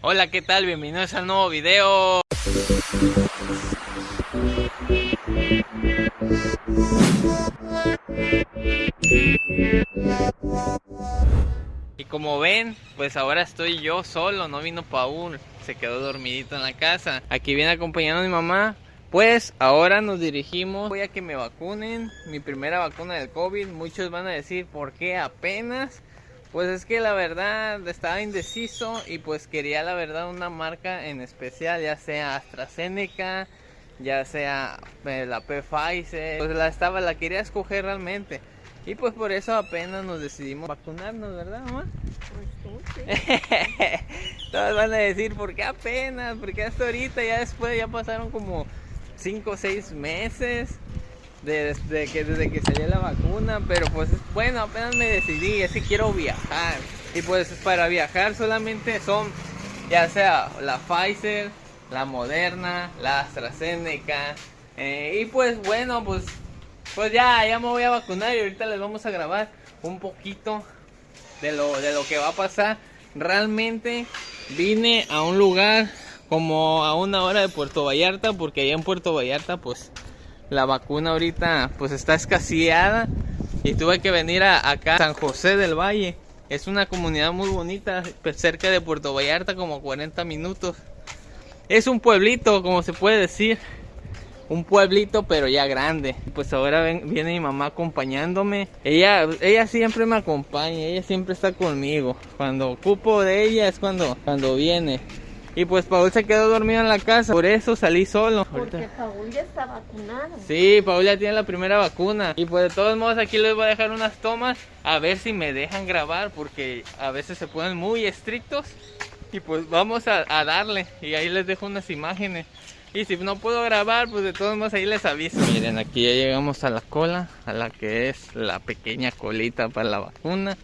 Hola, ¿qué tal? Bienvenidos al nuevo video. Y como ven, pues ahora estoy yo solo, no vino Paul, se quedó dormidito en la casa. Aquí viene acompañando a mi mamá. Pues ahora nos dirigimos, voy a que me vacunen, mi primera vacuna del COVID. Muchos van a decir, ¿por qué apenas? Pues es que la verdad estaba indeciso y pues quería la verdad una marca en especial, ya sea AstraZeneca, ya sea eh, la Pfizer, pues la estaba, la quería escoger realmente. Y pues por eso apenas nos decidimos vacunarnos, ¿verdad, mamá? Pues tú, sí. Todos van a decir, ¿por qué apenas? ¿Por qué hasta ahorita? Ya después, ya pasaron como 5 o 6 meses desde que, desde que salió la vacuna, pero pues bueno, apenas me decidí, es que quiero viajar. Y pues para viajar solamente son ya sea la Pfizer, la Moderna, la AstraZeneca. eh, y pues bueno, pues, pues ya, ya me voy a vacunar y ahorita les vamos a grabar un poquito de lo, de lo que va a pasar. Realmente vine a un lugar como a una hora de Puerto Vallarta, porque allá en Puerto Vallarta pues la vacuna ahorita pues está escaseada y tuve que venir a, acá San José del Valle. Es una comunidad muy bonita, cerca de Puerto Vallarta, como 40 minutos. Es un pueblito, como se puede decir. Un pueblito, pero ya grande. Pues ahora viene mi mamá acompañándome. Ella, ella siempre me acompaña, ella siempre está conmigo. Cuando ocupo de ella es cuando, cuando viene. Y pues Paul se quedó dormido en la casa, por eso salí solo. Porque Paul ya está vacunado. Sí, Paul ya tiene la primera vacuna. Y pues de todos modos aquí les voy a dejar unas tomas a ver si me dejan grabar porque a veces se ponen muy estrictos. Y pues vamos a, a darle y ahí les dejo unas imágenes. Y si no puedo grabar, pues de todos modos ahí les aviso. Miren, aquí ya llegamos a la cola, a la que es la pequeña colita para la vacuna.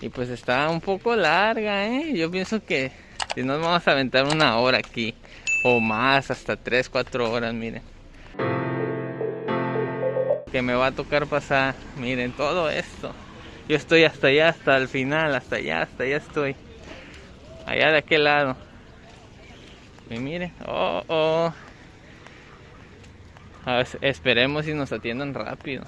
Y pues está un poco larga, ¿eh? Yo pienso que si nos vamos a aventar una hora aquí o más, hasta 3, 4 horas, miren que me va a tocar pasar. Miren todo esto. Yo estoy hasta allá, hasta el final, hasta allá, hasta allá estoy. Allá de aquel lado. Y miren, oh, oh. Esperemos si nos atiendan rápido.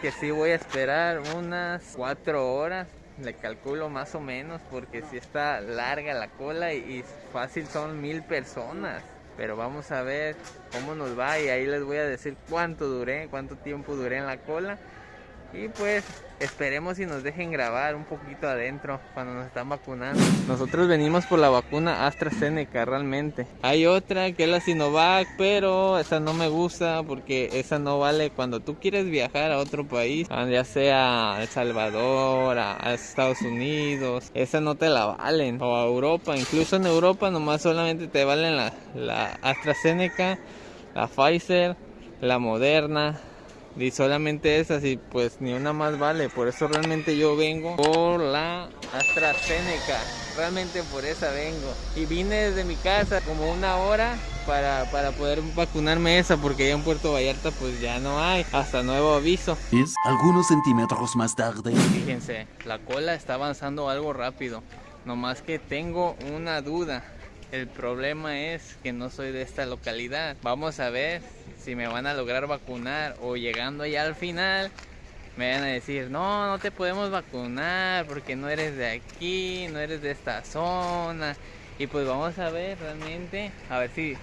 Que sí voy a esperar unas cuatro horas. Le calculo más o menos porque si está larga la cola y, fácil son mil personas. Pero vamos a ver cómo nos va y ahí les voy a decir cuánto duré, cuánto tiempo duré en la cola. Y pues esperemos y nos dejen grabar un poquito adentro cuando nos están vacunando. Nosotros venimos por la vacuna AstraZeneca realmente. Hay otra que es la Sinovac, pero esa no me gusta porque esa no vale cuando tú quieres viajar a otro país, ah, ya sea a El Salvador, a Estados Unidos, esa no te la valen. O a Europa, incluso en Europa nomás solamente te valen la, la AstraZeneca, la Pfizer, la Moderna, y solamente esas y pues ni una más vale. Por eso realmente yo vengo por la AstraZeneca. Realmente por esa vengo. Y vine desde mi casa como una hora para, para poder vacunarme esa porque ya en Puerto Vallarta pues ya no hay. Hasta nuevo aviso. Es algunos centímetros más tarde. Fíjense, la cola está avanzando algo rápido. Nomás que tengo una duda. El problema es que no soy de esta localidad. Vamos a ver si me van a lograr vacunar o llegando ya al final me van a decir, no, no te podemos vacunar porque no eres de aquí, no eres de esta zona. Y pues vamos a ver realmente, a ver si,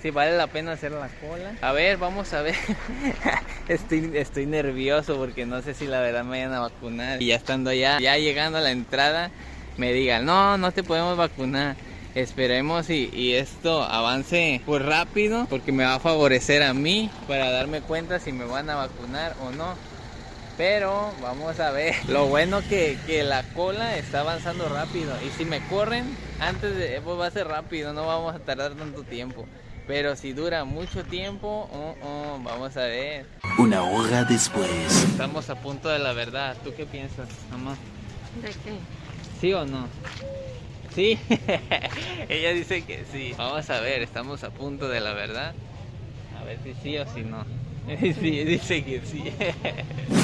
si vale la pena hacer la cola. A ver, vamos a ver. estoy, estoy nervioso porque no sé si la verdad me vayan a vacunar. Y ya estando allá, ya llegando a la entrada, me digan, no, no te podemos vacunar. Esperemos y, y esto avance pues rápido porque me va a favorecer a mí para darme cuenta si me van a vacunar o no. Pero vamos a ver. Lo bueno que, que la cola está avanzando rápido. Y si me corren antes de... Pues va a ser rápido, no vamos a tardar tanto tiempo. Pero si dura mucho tiempo, oh, oh, vamos a ver. Una hora después. Estamos a punto de la verdad. ¿Tú qué piensas, mamá? ¿De qué? ¿Sí o no? Sí, ella dice que sí. Vamos a ver, estamos a punto de la verdad. A ver si sí o si no. Sí, dice que sí.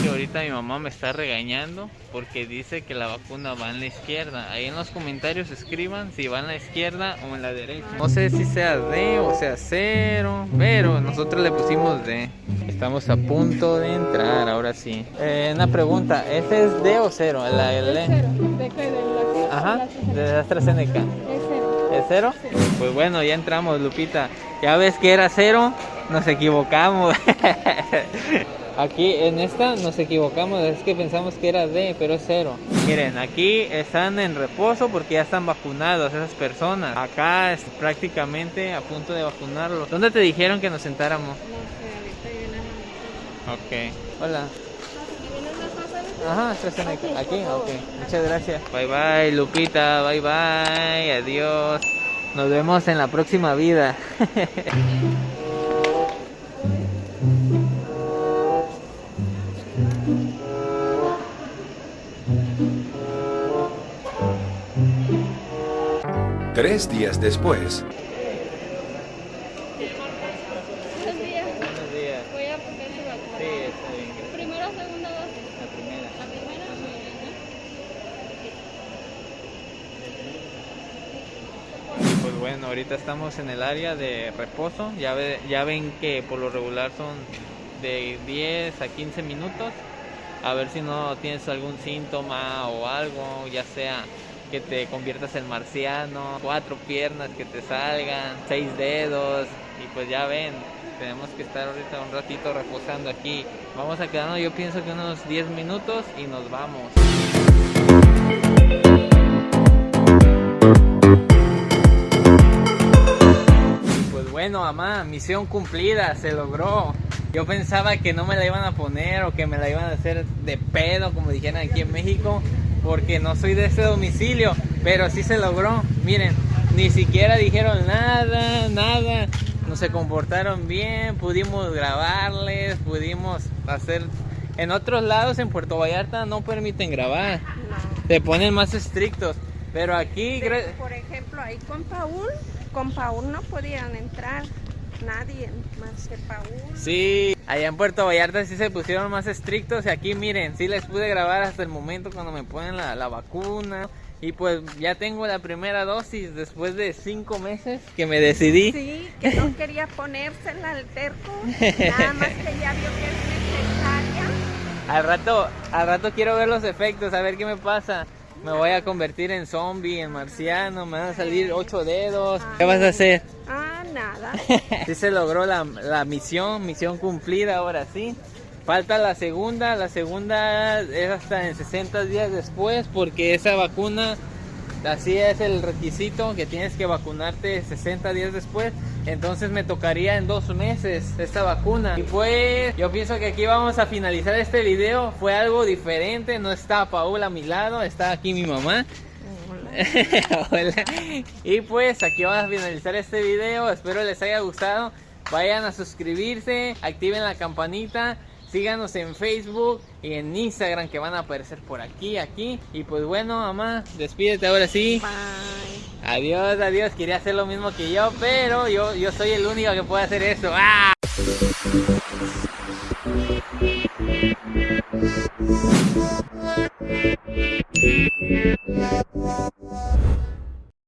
Que ahorita mi mamá me está regañando porque dice que la vacuna va en la izquierda. Ahí en los comentarios escriban si va en la izquierda o en la derecha. No sé si sea D o sea cero, pero nosotros le pusimos D. Estamos a punto de entrar, ahora sí. Eh, una pregunta, ¿este es D o cero? La, D. ¿De qué? ¿De la Ajá, de AstraZeneca. Es cero. ¿Es cero? Pues bueno, ya entramos, Lupita. Ya ves que era cero, nos equivocamos. Aquí en esta nos equivocamos, es que pensamos que era D, pero es cero. Miren, aquí están en reposo porque ya están vacunados esas personas. Acá es prácticamente a punto de vacunarlos. ¿Dónde te dijeron que nos sentáramos? No sé, ahorita viene Ok. Hola. Ajá, AstraZeneca. Aquí, ok. Muchas gracias. Bye bye, Lupita. Bye bye. Adiós. Nos vemos en la próxima vida. Tres días después, Buenos días. Buenos días. Voy a poner su vacuna. Sí, está bien. ¿Primera o segunda dosis? La primera. La primera. Muy bien, ¿no? Pues bueno, ahorita estamos en el área de reposo. Ya, ve- ya ven que por lo regular son de 10 a 15 minutos. A ver si no tienes algún síntoma o algo, ya sea que te conviertas en marciano, cuatro piernas que te salgan, seis dedos. Y pues ya ven, tenemos que estar ahorita un ratito reposando aquí. Vamos a quedarnos, yo pienso que unos 10 minutos y nos vamos. Bueno, mamá, misión cumplida, se logró. Yo pensaba que no me la iban a poner o que me la iban a hacer de pedo, como dijeran aquí en México, porque no soy de ese domicilio, pero sí se logró. Miren, ni siquiera dijeron nada, nada. No se comportaron bien, pudimos grabarles, pudimos hacer... En otros lados, en Puerto Vallarta, no permiten grabar, No. te ponen más estrictos. Pero aquí, por ejemplo, ahí con Paul, con Paul no podían entrar nadie más que Paul. Sí, allá en Puerto Vallarta sí se pusieron más estrictos y aquí miren, sí les pude grabar hasta el momento cuando me ponen la, la vacuna y pues ya tengo la primera dosis después de cinco meses que me decidí. Sí, que no quería ponérsela al terco, nada más que ya vio que es necesaria. Al rato, al rato quiero ver los efectos, a ver qué me pasa. Me voy a convertir en zombie, en marciano, me van a salir ocho dedos. ¿Qué vas a hacer? Ah, nada. Sí se logró la, la misión, misión cumplida ahora sí. Falta la segunda, la segunda es hasta en 60 días después porque esa vacuna, así es el requisito que tienes que vacunarte 60 días después. Entonces me tocaría en dos meses esta vacuna. Y pues yo pienso que aquí vamos a finalizar este video. Fue algo diferente, no está Paula a mi lado, está aquí mi mamá. Hola. Y pues aquí vamos a finalizar este video. Espero les haya gustado. Vayan a suscribirse, activen la campanita, Síganos en Facebook y en Instagram que van a aparecer por aquí, aquí. Y pues bueno, mamá, despídete ahora sí. Bye. Adiós, adiós. Quería hacer lo mismo que yo, pero yo, yo soy el único que puede hacer eso. ¡Ah!